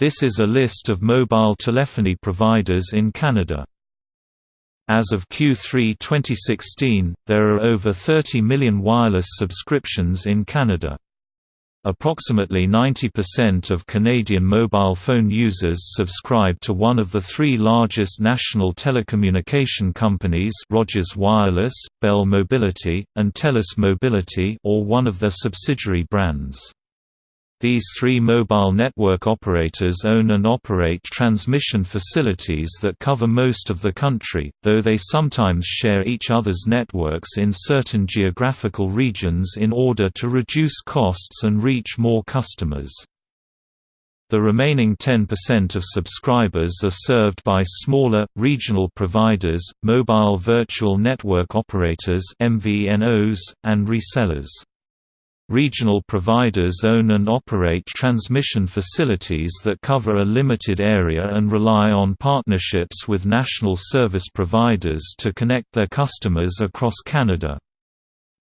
This is a list of mobile telephony providers in Canada. As of Q3 2016, there are over 30 million wireless subscriptions in Canada. Approximately 90% of Canadian mobile phone users subscribe to one of the three largest national telecommunication companies Rogers Wireless, Bell Mobility, and TELUS Mobility or one of their subsidiary brands. These three mobile network operators own and operate transmission facilities that cover most of the country, though they sometimes share each other's networks in certain geographical regions in order to reduce costs and reach more customers. The remaining 10% of subscribers are served by smaller, regional providers, mobile virtual network operators MVNOs, and resellers. Regional providers own and operate transmission facilities that cover a limited area and rely on partnerships with national service providers to connect their customers across Canada.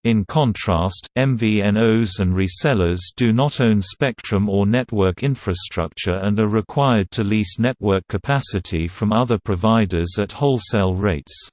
In contrast, MVNOs and resellers do not own spectrum or network infrastructure and are required to lease network capacity from other providers at wholesale rates.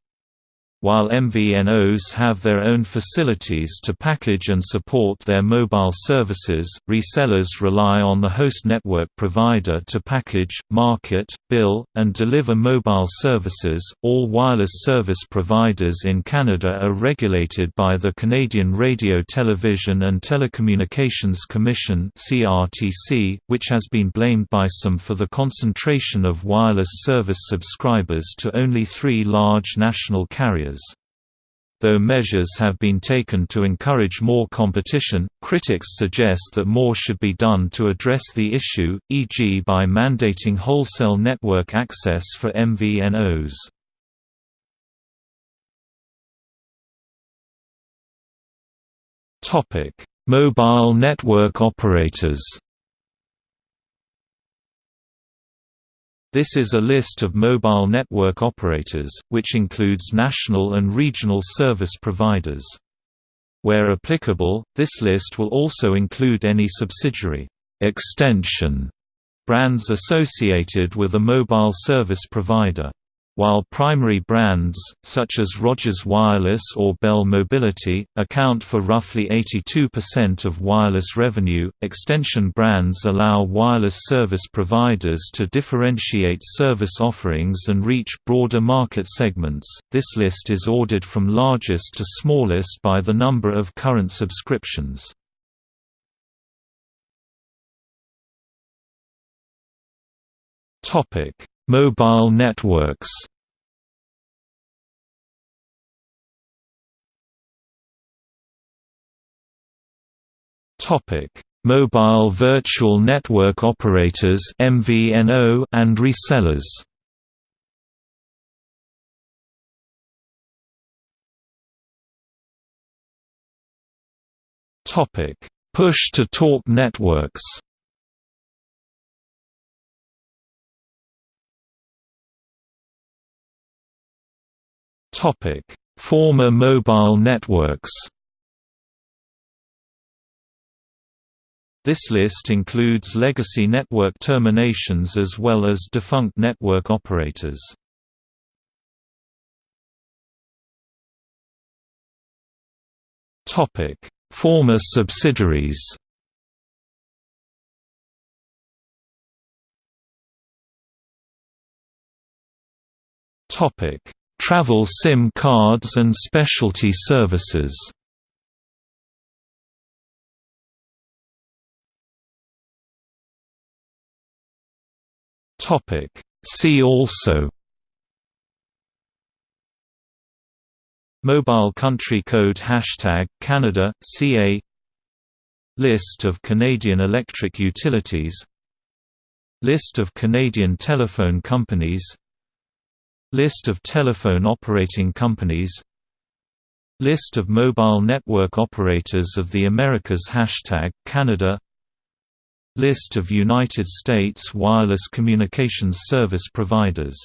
While MVNOs have their own facilities to package and support their mobile services, resellers rely on the host network provider to package, market, bill, and deliver mobile services. All wireless service providers in Canada are regulated by the Canadian Radio Television and Telecommunications Commission (CRTC), which has been blamed by some for the concentration of wireless service subscribers to only 3 large national carriers. Though measures have been taken to encourage more competition, critics suggest that more should be done to address the issue, e.g. by mandating wholesale network access for MVNOs. Mobile network operators This is a list of mobile network operators, which includes national and regional service providers. Where applicable, this list will also include any subsidiary extension brands associated with a mobile service provider. While primary brands, such as Rogers Wireless or Bell Mobility, account for roughly 82% of wireless revenue, extension brands allow wireless service providers to differentiate service offerings and reach broader market segments. This list is ordered from largest to smallest by the number of current subscriptions. Topic Mobile networks Topic: Mobile virtual network operators (MVNO) and resellers. Topic: Push to talk networks. Former mobile networks. This list includes legacy network terminations as well as defunct network operators. Topic: Former subsidiaries. Topic: Travel SIM cards and specialty services. Topic. See also Mobile country code Hashtag Canada, CA List of Canadian electric utilities List of Canadian telephone companies List of telephone operating companies. List of mobile network operators of the Americas Hashtag Canada. List of United States wireless communications service providers